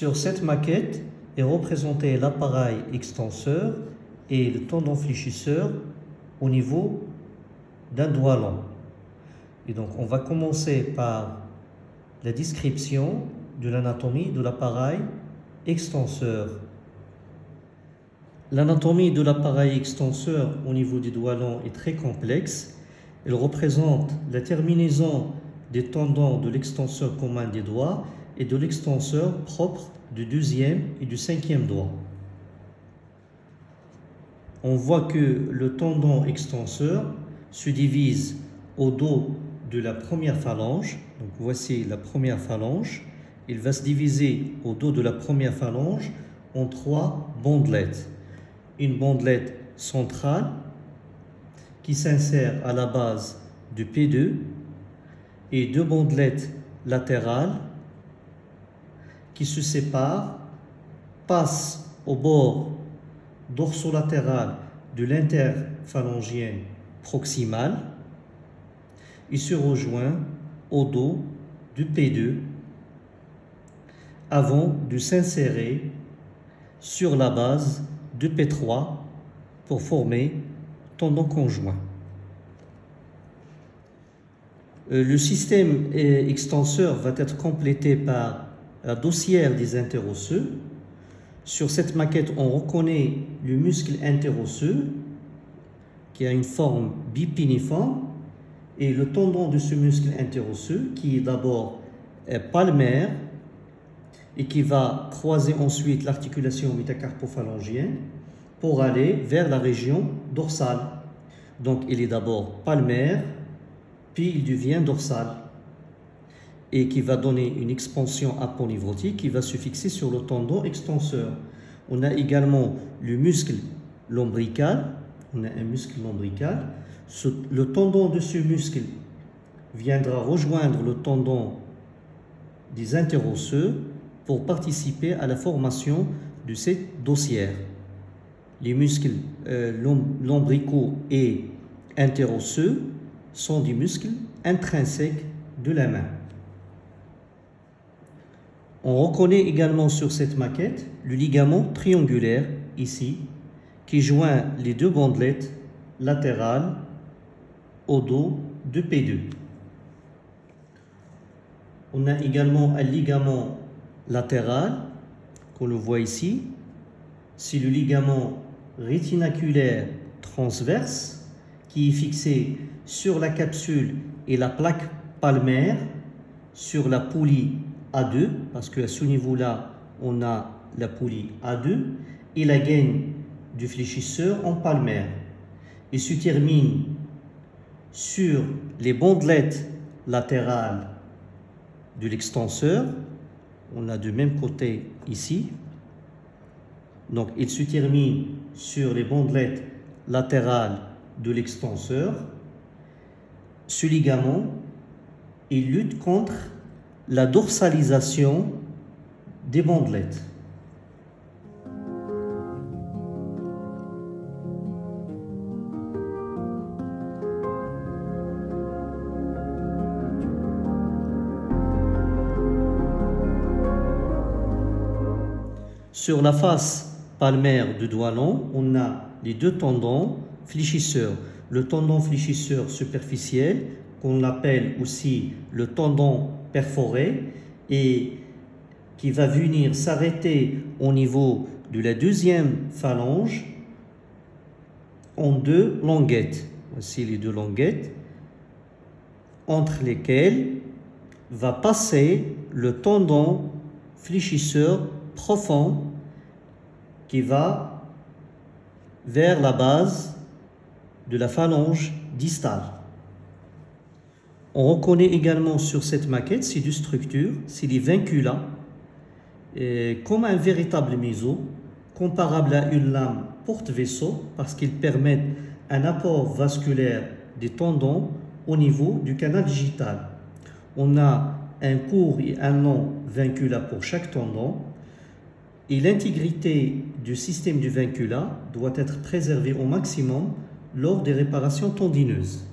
Sur cette maquette est représenté l'appareil extenseur et le tendon fléchisseur au niveau d'un doigt long. Et donc on va commencer par la description de l'anatomie de l'appareil extenseur. L'anatomie de l'appareil extenseur au niveau du doigt long est très complexe. Elle représente la terminaison des tendons de l'extenseur commun des doigts et de l'extenseur propre du deuxième et du cinquième doigt. On voit que le tendon extenseur se divise au dos de la première phalange. Donc voici la première phalange. Il va se diviser au dos de la première phalange en trois bandelettes. Une bandelette centrale qui s'insère à la base du P2 et deux bandelettes latérales qui se séparent, passent au bord dorsolatéral de l'interphalangienne proximale et se rejoint au dos du P2 avant de s'insérer sur la base du P3 pour former tendon conjoint. Euh, le système extenseur va être complété par la dossière des interosseux. Sur cette maquette, on reconnaît le muscle interosseux qui a une forme bipiniforme et le tendon de ce muscle interosseux qui est d'abord palmaire et qui va croiser ensuite l'articulation métacarpophalangienne pour aller vers la région dorsale. Donc il est d'abord palmaire, puis il devient dorsal et qui va donner une expansion aponeurotique qui va se fixer sur le tendon extenseur. On a également le muscle lombrical, on a un muscle lombrical. le tendon de ce muscle viendra rejoindre le tendon des interosseux pour participer à la formation de cette dossière. Les muscles euh, lombricaux et interosseux sont des muscles intrinsèques de la main. On reconnaît également sur cette maquette le ligament triangulaire, ici, qui joint les deux bandelettes latérales au dos de P2. On a également un ligament latéral, qu'on le voit ici. C'est le ligament rétinaculaire transverse qui est fixé sur la capsule et la plaque palmaire, sur la poulie A2, parce qu'à ce niveau-là, on a la poulie A2 et la gaine du fléchisseur en palmaire. Il se termine sur les bandelettes latérales de l'extenseur. On a du même côté ici. Donc, il se termine sur les bandelettes latérales de l'extenseur. Ce ligament, il lutte contre la dorsalisation des bandelettes. Sur la face palmaire du doigt long, on a les deux tendons fléchisseurs. Le tendon fléchisseur superficiel, qu'on appelle aussi le tendon perforé, et qui va venir s'arrêter au niveau de la deuxième phalange en deux languettes. Voici les deux languettes, entre lesquelles va passer le tendon fléchisseur profond qui va vers la base de la phalange distale. On reconnaît également sur cette maquette ces structures, c'est les vinculas, comme un véritable méso, comparable à une lame porte-vaisseau parce qu'ils permettent un apport vasculaire des tendons au niveau du canal digital. On a un court et un long vincula pour chaque tendon et l'intégrité du système du vincula doit être préservée au maximum lors des réparations tendineuses.